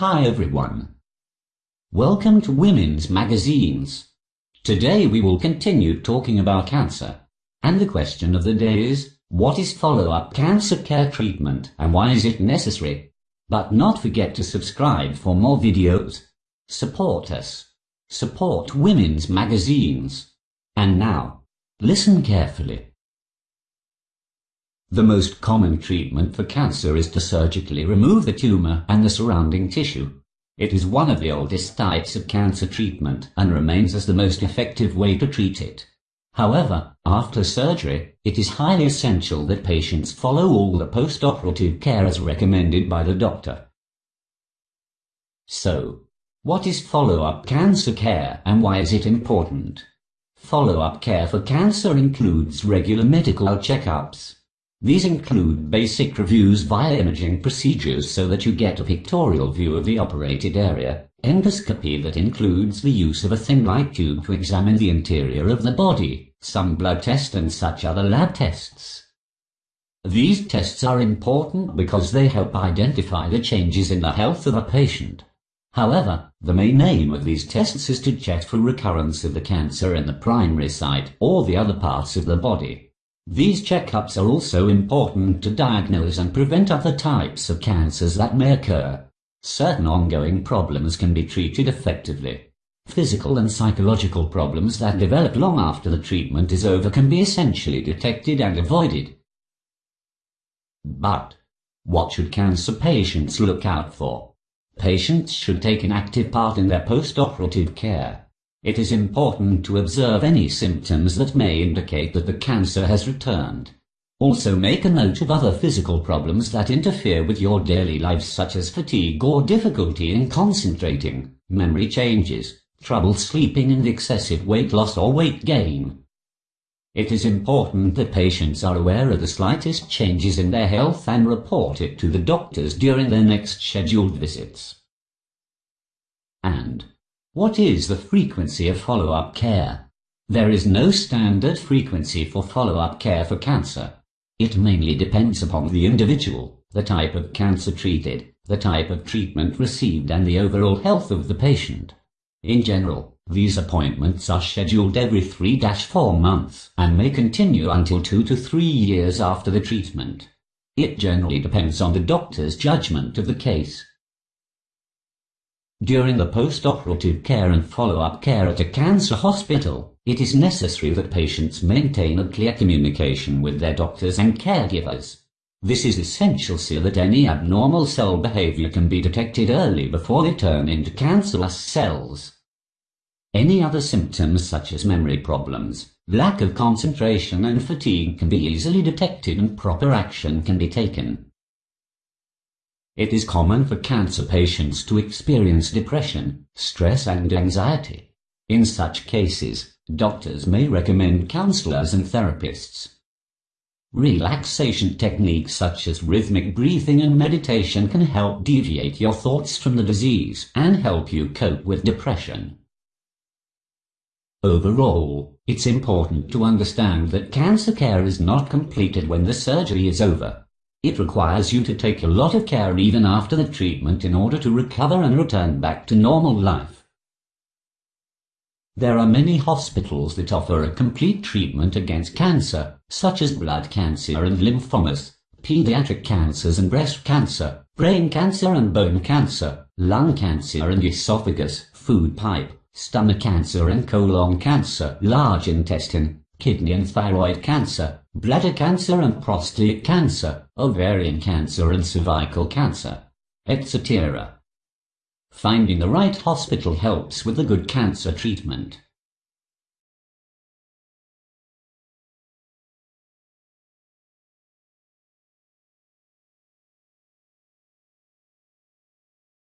Hi everyone. Welcome to Women's Magazines. Today we will continue talking about cancer. And the question of the day is, what is follow-up cancer care treatment and why is it necessary? But not forget to subscribe for more videos. Support us. Support Women's Magazines. And now, listen carefully. The most common treatment for cancer is to surgically remove the tumor and the surrounding tissue. It is one of the oldest types of cancer treatment and remains as the most effective way to treat it. However, after surgery, it is highly essential that patients follow all the post-operative care as recommended by the doctor. So, what is follow-up cancer care and why is it important? Follow-up care for cancer includes regular medical checkups, these include basic reviews via imaging procedures so that you get a pictorial view of the operated area, endoscopy that includes the use of a thin light tube to examine the interior of the body, some blood tests and such other lab tests. These tests are important because they help identify the changes in the health of a patient. However, the main aim of these tests is to check for recurrence of the cancer in the primary site or the other parts of the body. These checkups are also important to diagnose and prevent other types of cancers that may occur. Certain ongoing problems can be treated effectively. Physical and psychological problems that develop long after the treatment is over can be essentially detected and avoided. But, what should cancer patients look out for? Patients should take an active part in their post-operative care. It is important to observe any symptoms that may indicate that the cancer has returned. Also make a note of other physical problems that interfere with your daily life such as fatigue or difficulty in concentrating, memory changes, trouble sleeping and excessive weight loss or weight gain. It is important that patients are aware of the slightest changes in their health and report it to the doctors during their next scheduled visits. And what is the frequency of follow-up care? There is no standard frequency for follow-up care for cancer. It mainly depends upon the individual, the type of cancer treated, the type of treatment received and the overall health of the patient. In general, these appointments are scheduled every 3-4 months and may continue until 2 to 3 years after the treatment. It generally depends on the doctor's judgment of the case. During the post-operative care and follow-up care at a cancer hospital, it is necessary that patients maintain a clear communication with their doctors and caregivers. This is essential so that any abnormal cell behavior can be detected early before they turn into cancerous cells. Any other symptoms such as memory problems, lack of concentration and fatigue can be easily detected and proper action can be taken. It is common for cancer patients to experience depression, stress and anxiety. In such cases, doctors may recommend counselors and therapists. Relaxation techniques such as rhythmic breathing and meditation can help deviate your thoughts from the disease and help you cope with depression. Overall, it's important to understand that cancer care is not completed when the surgery is over. It requires you to take a lot of care even after the treatment in order to recover and return back to normal life. There are many hospitals that offer a complete treatment against cancer, such as blood cancer and lymphomas, pediatric cancers and breast cancer, brain cancer and bone cancer, lung cancer and esophagus, food pipe, stomach cancer and colon cancer, large intestine, kidney and thyroid cancer, bladder cancer and prostate cancer, ovarian cancer and cervical cancer, etc. Finding the right hospital helps with a good cancer treatment.